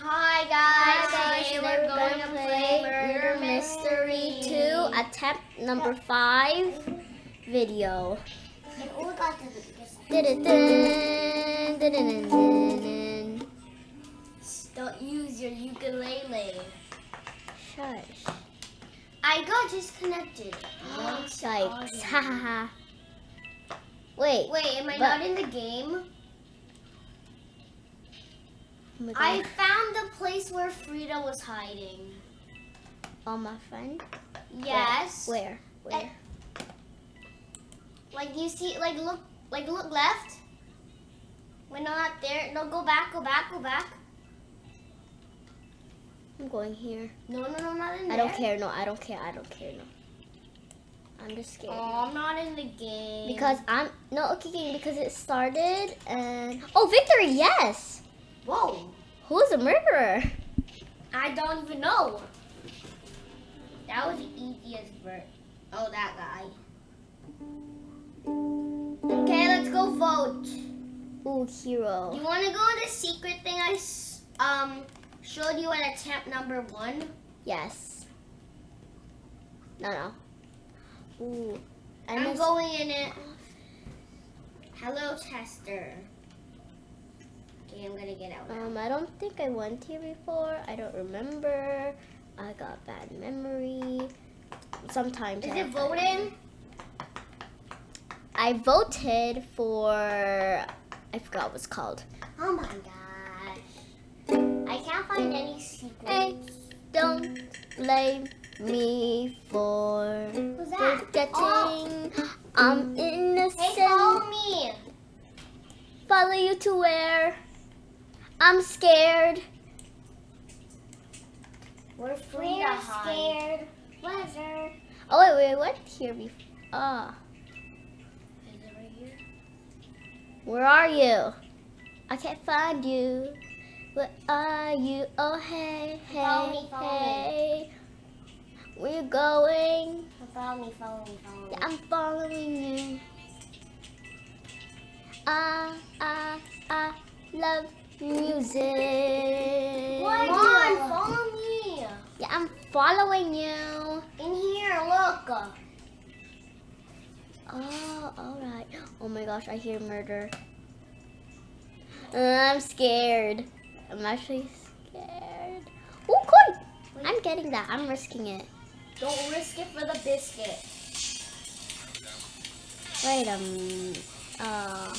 Hi guys, today we're going to play Murder Mystery 2, attempt number 5 video. Don't use your ukulele. Shush. I got disconnected. Yikes. Ha ha ha. Wait. Wait, am I not in the game? Oh I found the place where Frida was hiding. Oh, my friend? Yes. Where? Where? Like you see, like look, like look left. We're not there, no, go back, go back, go back. I'm going here. No, no, no, not in I don't care. No, I don't care. I don't care. No. I'm just scared. Oh, I'm not in the game. Because I'm no okay game because it started and oh victory yes. Whoa, Who's the murderer? I don't even know. That was the easiest vert. Oh, that guy. Okay, let's go vote. Ooh hero. You want to go in the secret thing I um showed you at attempt number one? Yes. No no. Ooh. I I'm going in it. Hello, tester. Okay, I'm gonna get out now. Um I don't think I went here before. I don't remember. I got bad memory. Sometimes Is I it voting? I voted for I forgot what's called. Oh my gosh. I can't find any secrets. Hey, don't blame me for forgetting. I'm innocent. Hey, follow me. Follow you to where? I'm scared. We're free to We're hide. scared. Pleasure. Oh wait, wait, what here before? Ah, Is it right here? where are you? I can't find you. Where are you? Oh hey, hey, Follow me, follow me. hey. Where you going? Follow me, follow me, follow me. Yeah, I'm following you. I, I, I love music. Come on, follow me. Yeah, I'm following you. In here, look. Oh, alright. Oh my gosh, I hear murder. I'm scared. I'm actually scared. Oh, coin! I'm getting that. I'm risking it. Don't risk it for the biscuit. Wait a minute. Uh,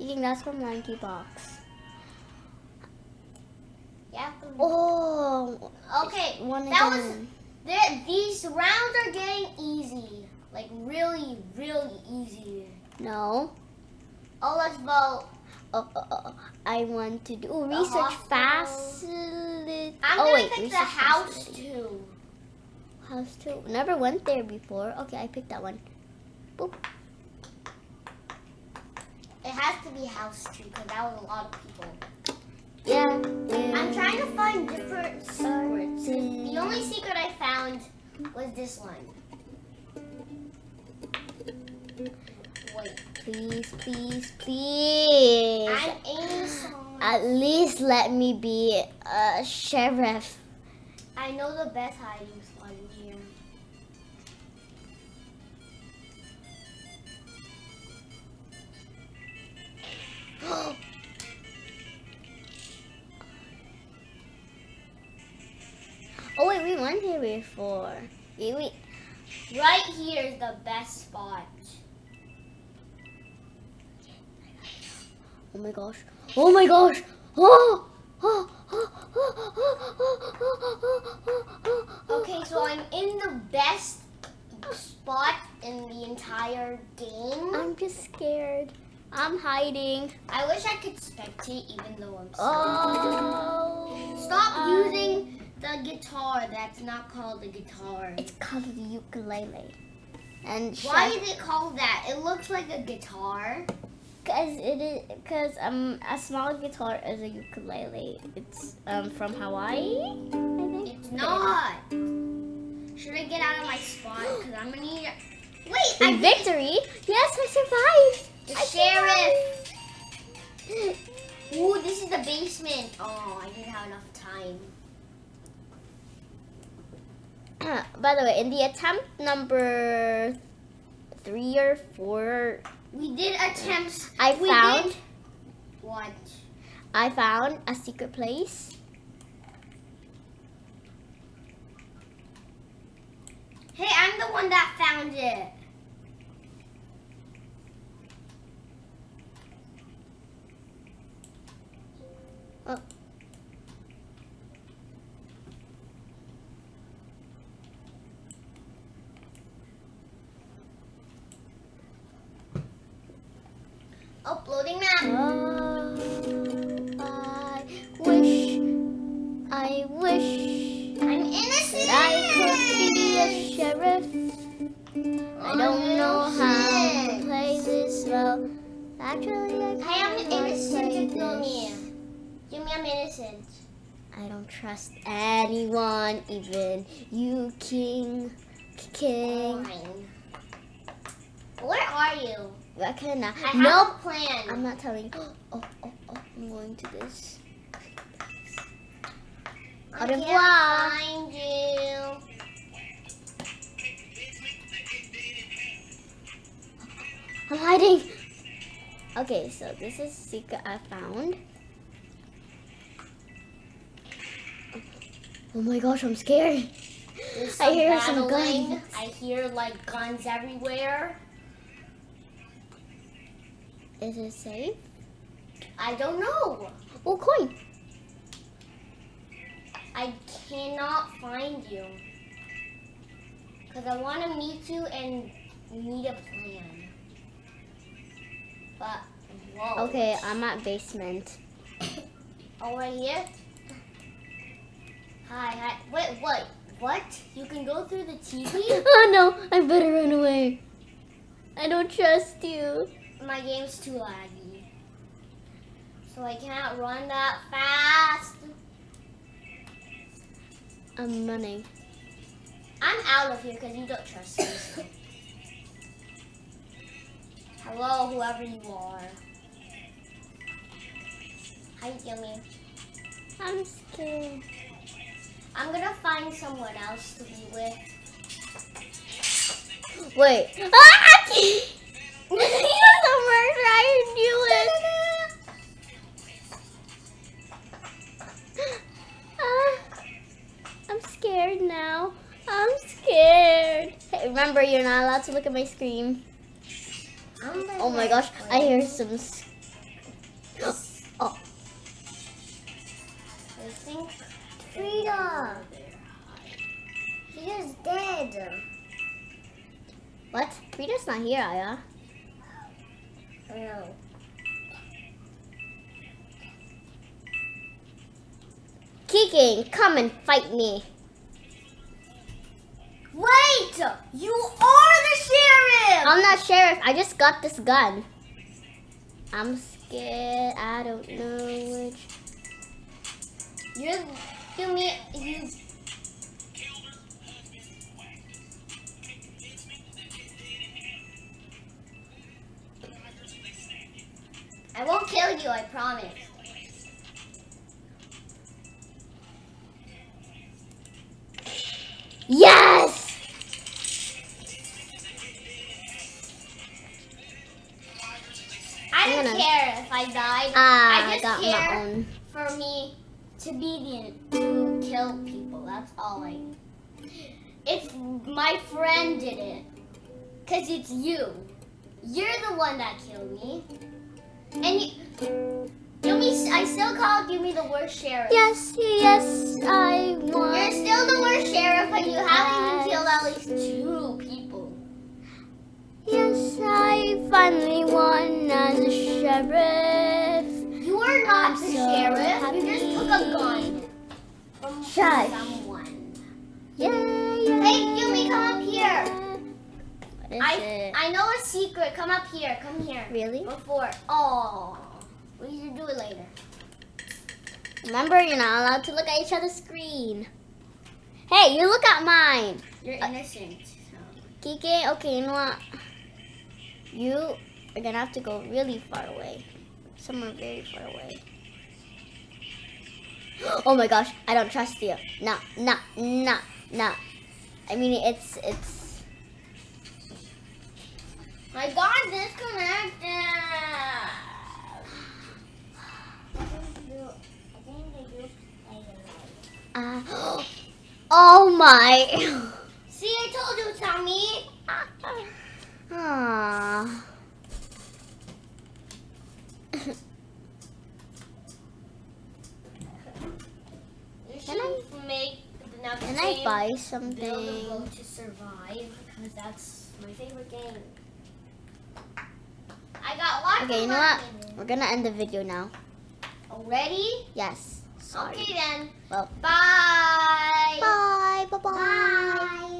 you think that's from Monkey Box? Yeah. Oh, Okay, one that was. again. there- These rounds are getting easy. Like really, really easy. No. Oh, let's vote. Oh, oh, oh, oh, I want to do oh, research facility. I'm oh gonna wait, pick the house facility. too. House two. Never went there before. Okay, I picked that one. Boop. It to be house two because that was a lot of people. Yeah. I'm trying to find different secrets. The only secret I found was this one. Wait, Please, please, please. I'm aiming. At least let me be a sheriff. I know the best hiding Oh wait, we went here before. We, we, Right here is the best spot. oh my gosh. Oh my gosh. Oh, Okay, so I'm in the best spot in the entire game. I'm just scared. I'm hiding. I wish I could spectate even though I'm so Oh. Stop I- using the guitar. That's not called a guitar. It's called the ukulele. And Why is it called that? It looks like a guitar. Because it is because um a small guitar is a ukulele. It's um from Hawaii, I think. It's not. Should I get out of my spot? Because I'm gonna need. Wait, I victory, yes, I survived. The I sheriff. the basement. Oh, I didn't have enough time. By the way, in the attempt number three or four, We did attempt. I we found what? I found a secret place. Hey, I'm the one that found it. Oh. Uploading now. Oh, ah. I wish, I wish I'm innocent. I could be a sheriff. I don't know how to play this well. Actually, I I am innocent. play this. me. I'm innocent. I don't trust anyone, even you, King. King. Fine. Where are you? What can I? I have a plan. I'm not telling. Oh, oh, oh! I'm going to this. I Au can't revoir. find you. I'm hiding. Okay, so this is secret I found. Oh my gosh, I'm scared. I hear some guns. I hear like guns everywhere. Is it safe? I don't know. Oh, coin. I cannot find you. Because I want to meet you and need a plan. But, whoa. Okay, I'm at basement. Oh, right here? Hi, hi. Wait, what? What? You can go through the TV? Oh no, I better run away. I don't trust you. My game's too laggy. So I can't run that fast. I'm running. I'm out of here because you don't trust me. Hello, whoever you are. how Hi, Yummy. I'm scared. I'm gonna find someone else to be with. Wait. Ah! You're the murderer. I it. Ah, I'm scared now. I'm scared. Hey, remember, you're not allowed to look at my screen. Oh my gosh, I hear some. Oh, I think Frida. He is dead. what? Frida's not here, Aya. No. Kicking, come and fight me. Wait! You are the sheriff! I'm not sheriff. I just got this gun. I'm scared. I don't know which. You're you me you I won't kill you, I promise. Yes! I don't care if I died. Ah, I I just got care my own. for me to be the to kill people. That's all I. need. It's my friend did it, cause it's you. You're the one that killed me, and you. Yumi, I still call Yumi the worst sheriff. Yes, yes, I won. You're still the worst sheriff, but you haven't even killed at least two people. Yes, I finally won as a sheriff. You are not I'm the so sheriff. You just happy. took a gun from Shush. someone. Yeah, yeah. Hey, Yumi, come up here. What is I it? I know a secret. Come up here. Come here. Really? Before. Oh. We should do it later. Remember, you're not allowed to look at each other's screen. Hey, you look at mine. You're Uh, innocent. so. Kike, okay, you know what? You are gonna have to go really far away. Somewhere very far away. Oh my gosh, I don't trust you. No, no, no, no. I mean, it's it's. I got disconnected. Uh, oh my. See, I told you, Tommy. Aww. You Can should make Can I buy Build a something? boat to survive because that's my favorite game. I got lots Okay, you know what? money. We're gonna end the video now. Already? Yes. Sorry. Okay then. Well. Bye. Bye. Bye. Bye. Bye.